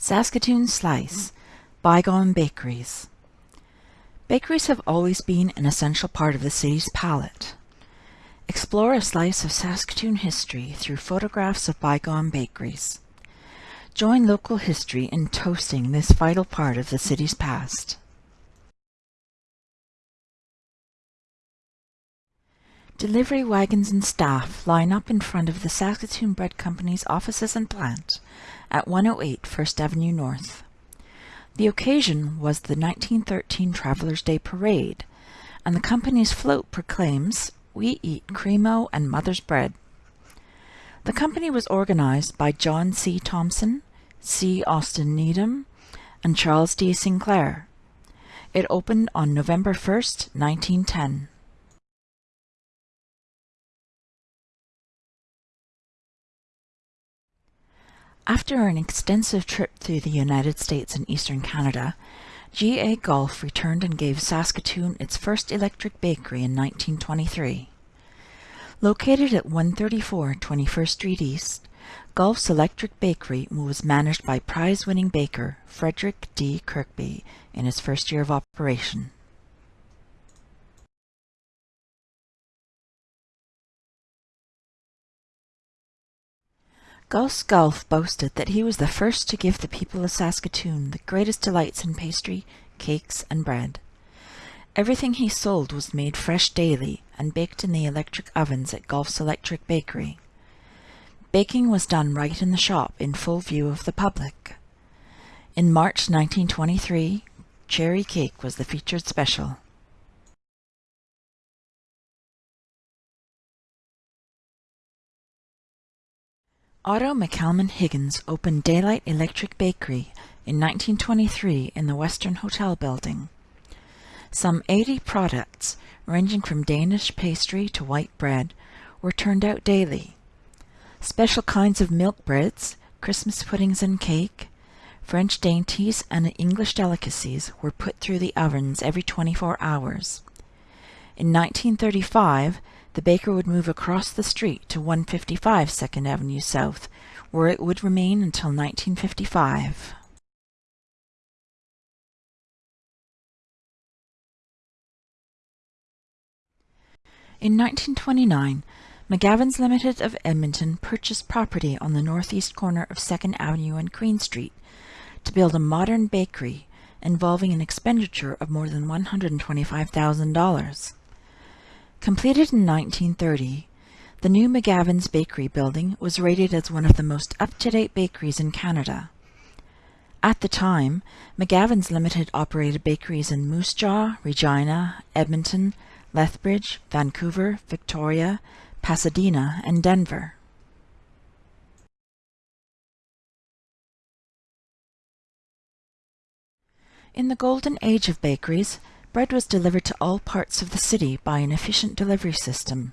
Saskatoon Slice Bygone Bakeries Bakeries have always been an essential part of the city's palate. Explore a slice of Saskatoon history through photographs of bygone bakeries. Join local history in toasting this vital part of the city's past. Delivery wagons and staff line up in front of the Saskatoon Bread Company's offices and plant at 108 First Avenue North. The occasion was the 1913 Travelers' Day Parade, and the company's float proclaims, We eat Cremo and Mother's Bread. The company was organized by John C. Thompson, C. Austin Needham, and Charles D. Sinclair. It opened on November 1, 1910. After an extensive trip through the United States and eastern Canada, G.A. Gulf returned and gave Saskatoon its first electric bakery in 1923. Located at 134 21st Street East, Gulf's electric bakery was managed by prize-winning baker Frederick D. Kirkby in his first year of operation. Gus Gulf boasted that he was the first to give the people of Saskatoon the greatest delights in pastry, cakes, and bread. Everything he sold was made fresh daily and baked in the electric ovens at Gulf's Electric Bakery. Baking was done right in the shop in full view of the public. In March 1923, cherry cake was the featured special. Otto McCalman Higgins opened Daylight Electric Bakery in 1923 in the Western Hotel building. Some 80 products, ranging from Danish pastry to white bread, were turned out daily. Special kinds of milk breads, Christmas puddings and cake, French dainties and English delicacies were put through the ovens every 24 hours. In 1935, the baker would move across the street to 155 Second Avenue South, where it would remain until 1955. In 1929, McGavins Limited of Edmonton purchased property on the northeast corner of 2nd Avenue and Queen Street to build a modern bakery involving an expenditure of more than $125,000. Completed in 1930, the new McGavin's Bakery building was rated as one of the most up-to-date bakeries in Canada. At the time, McGavin's Limited operated bakeries in Moose Jaw, Regina, Edmonton, Lethbridge, Vancouver, Victoria, Pasadena, and Denver. In the golden age of bakeries, Bread was delivered to all parts of the city by an efficient delivery system.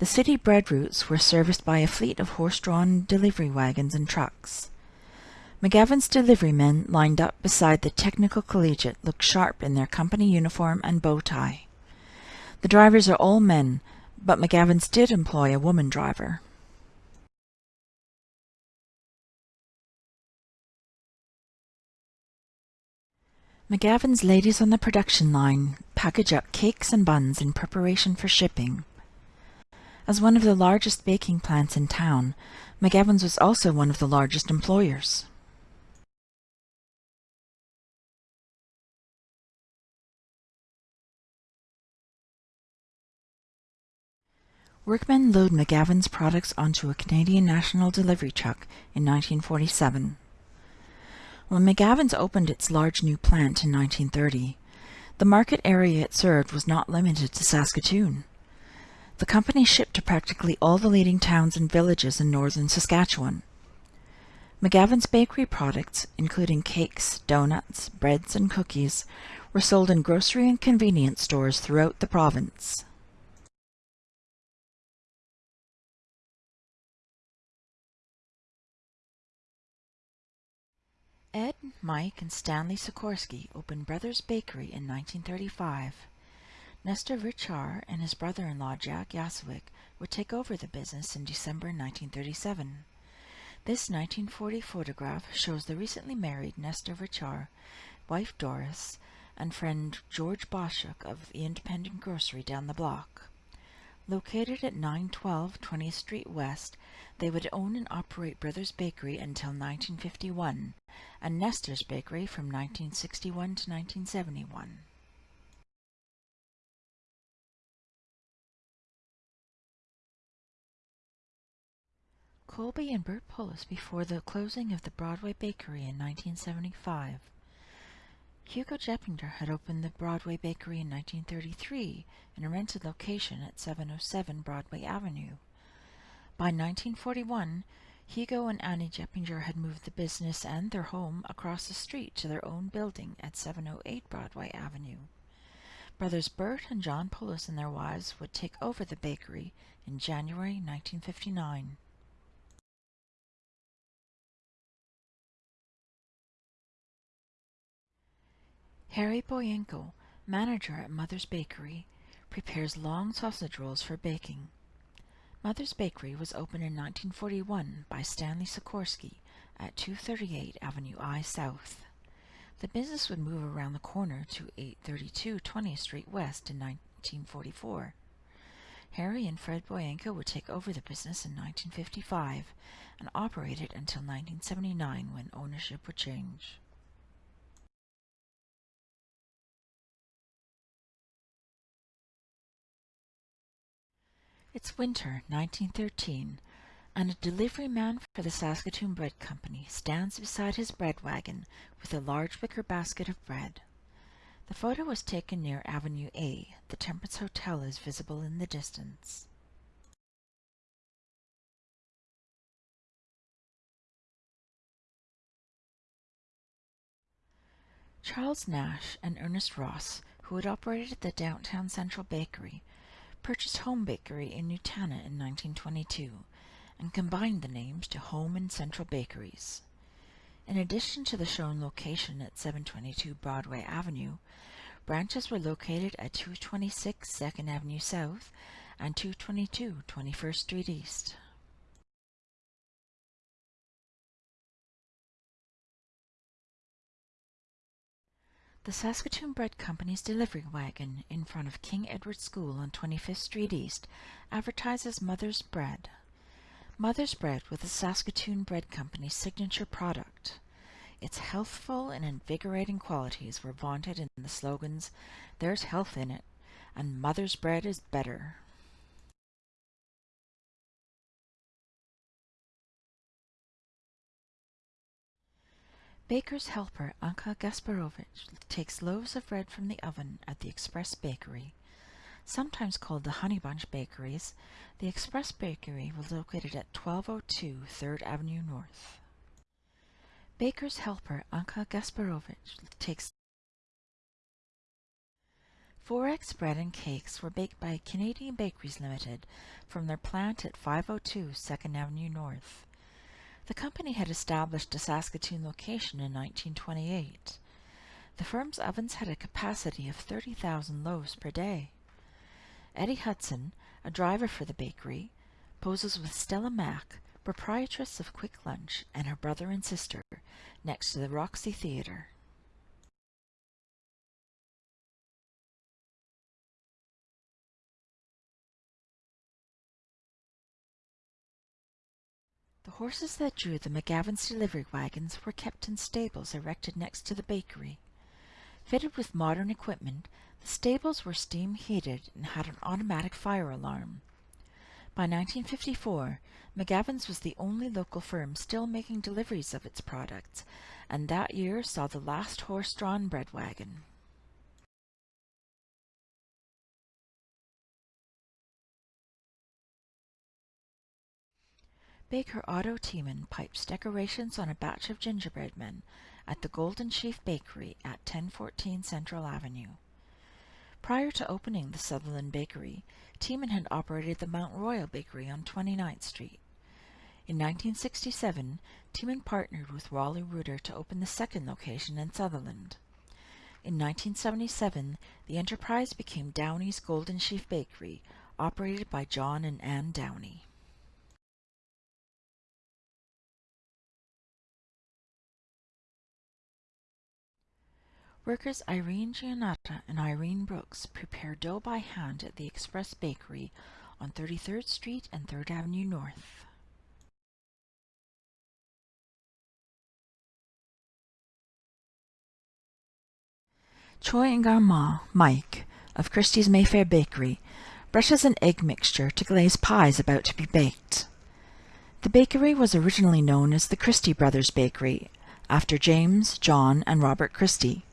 The city bread routes were serviced by a fleet of horse-drawn delivery wagons and trucks. McGavin's delivery men lined up beside the technical collegiate looked sharp in their company uniform and bow tie. The drivers are all men, but McGavin's did employ a woman driver. McGavin's ladies on the production line package up cakes and buns in preparation for shipping. As one of the largest baking plants in town, McGavin's was also one of the largest employers. Workmen load McGavin's products onto a Canadian National delivery truck in 1947. When McGavin's opened its large new plant in 1930, the market area it served was not limited to Saskatoon. The company shipped to practically all the leading towns and villages in northern Saskatchewan. McGavin's bakery products, including cakes, donuts, breads, and cookies, were sold in grocery and convenience stores throughout the province. Ed, Mike, and Stanley Sikorsky opened Brothers Bakery in 1935. Nestor Richard and his brother-in-law Jack Yaswick would take over the business in December 1937. This 1940 photograph shows the recently married Nestor Vichar, wife Doris, and friend George Boschuk of the independent grocery down the block. Located at 912 20th Street West, they would own and operate Brothers Bakery until 1951 and Nestor's Bakery from 1961 to 1971. Colby and Bert Pullis before the closing of the Broadway Bakery in 1975. Hugo Jeppinger had opened the Broadway Bakery in 1933 in a rented location at 707 Broadway Avenue. By 1941, Hugo and Annie Jeppinger had moved the business and their home across the street to their own building at 708 Broadway Avenue. Brothers Bert and John Pullis and their wives would take over the bakery in January 1959. Harry Boyenko, manager at Mother's Bakery, prepares long sausage rolls for baking. Mother's Bakery was opened in 1941 by Stanley Sikorsky at 238 Avenue I South. The business would move around the corner to 832 20th Street West in 1944. Harry and Fred Boyenko would take over the business in 1955 and operate it until 1979 when ownership would change. It's winter, 1913, and a delivery man for the Saskatoon Bread Company stands beside his bread wagon with a large wicker basket of bread. The photo was taken near Avenue A. The Temperance Hotel is visible in the distance. Charles Nash and Ernest Ross, who had operated the downtown Central Bakery, purchased Home Bakery in Nutana in 1922 and combined the names to Home and Central Bakeries. In addition to the shown location at 722 Broadway Avenue, branches were located at 226 2nd Avenue South and 222 21st Street East. The Saskatoon Bread Company's delivery wagon in front of King Edward School on 25th Street East advertises Mother's Bread. Mother's Bread was the Saskatoon Bread Company's signature product. Its healthful and invigorating qualities were vaunted in the slogans, There's health in it, and Mother's Bread is better. Baker's helper Anka Gasparovich takes loaves of bread from the oven at the Express Bakery. Sometimes called the Honey Bunch Bakeries, the Express Bakery was located at 1202 3rd Avenue North. Baker's helper Anka Gasparovich takes Forex bread and cakes were baked by Canadian Bakeries Limited from their plant at 502 2nd Avenue North. The company had established a Saskatoon location in 1928. The firm's ovens had a capacity of 30,000 loaves per day. Eddie Hudson, a driver for the bakery, poses with Stella Mack, proprietress of Quick Lunch, and her brother and sister, next to the Roxy Theatre. The horses that drew the McGavins delivery wagons were kept in stables erected next to the bakery. Fitted with modern equipment, the stables were steam heated and had an automatic fire alarm. By 1954, McGavins was the only local firm still making deliveries of its products, and that year saw the last horse-drawn bread wagon. Baker Otto Tiemann pipes decorations on a batch of gingerbread men at the Golden Sheaf Bakery at 1014 Central Avenue. Prior to opening the Sutherland Bakery, Tiemann had operated the Mount Royal Bakery on 29th Street. In 1967, Tiemann partnered with Rolly Reuter to open the second location in Sutherland. In 1977, the enterprise became Downey's Golden Sheaf Bakery, operated by John and Ann Downey. Workers Irene Giannatta and Irene Brooks prepare dough by hand at the Express Bakery on 33rd Street and 3rd Avenue North. Choi and Garma, Mike, of Christie's Mayfair Bakery, brushes an egg mixture to glaze pies about to be baked. The bakery was originally known as the Christie Brothers Bakery, after James, John, and Robert Christie.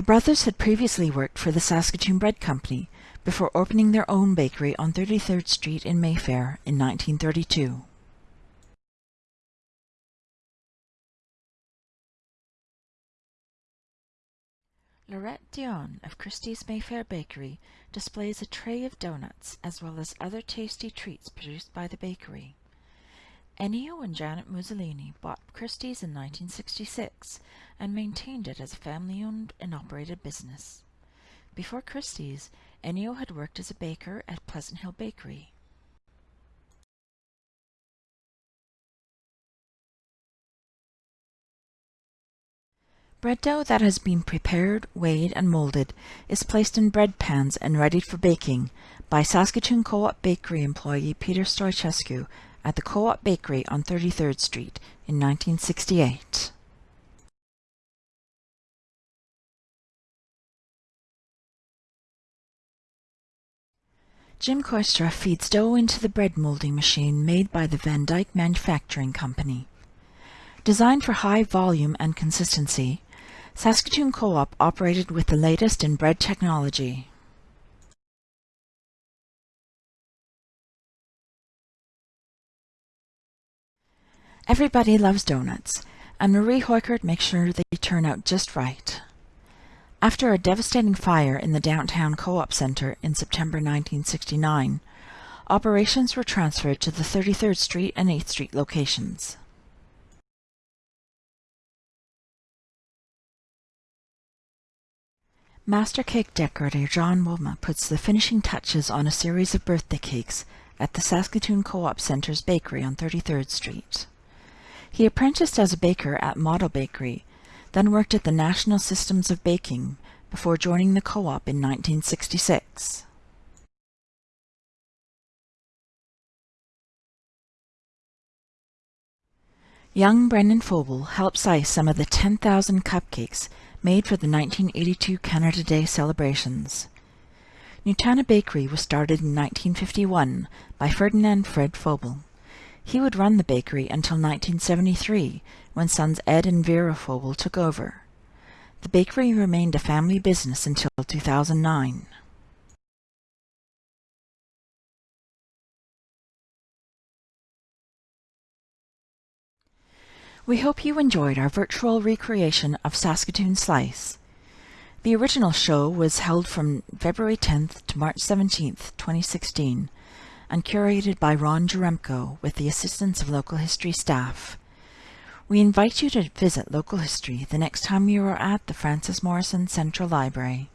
The brothers had previously worked for the Saskatoon Bread Company before opening their own bakery on 33rd Street in Mayfair in 1932. Lorette Dion of Christie's Mayfair Bakery displays a tray of donuts as well as other tasty treats produced by the bakery. Ennio and Janet Mussolini bought Christie's in 1966 and maintained it as a family-owned and operated business. Before Christie's, Ennio had worked as a baker at Pleasant Hill Bakery. Bread dough that has been prepared, weighed, and molded is placed in bread pans and readied for baking by Saskatoon Co-op Bakery employee Peter Stoichescu at the Co-op Bakery on 33rd Street in 1968. Jim Koistra feeds dough into the bread molding machine made by the Van Dyke Manufacturing Company. Designed for high volume and consistency, Saskatoon Co-op operated with the latest in bread technology. Everybody loves donuts, and Marie Hoykert makes sure they turn out just right. After a devastating fire in the downtown Co-op Center in September 1969, operations were transferred to the 33rd Street and 8th Street locations. Master cake decorator John Woma puts the finishing touches on a series of birthday cakes at the Saskatoon Co-op Center's bakery on 33rd Street. He apprenticed as a baker at Model Bakery, then worked at the National Systems of Baking before joining the co-op in 1966. Young Brendan Fobel helps ice some of the 10,000 cupcakes made for the 1982 Canada Day celebrations. Nutana Bakery was started in 1951 by Ferdinand Fred Fobel. He would run the bakery until 1973, when sons Ed and Vera Fobel took over. The bakery remained a family business until 2009. We hope you enjoyed our virtual recreation of Saskatoon Slice. The original show was held from February 10th to March 17th, 2016, and curated by Ron Jaremko with the assistance of local history staff. We invite you to visit local history the next time you are at the Frances Morrison Central Library.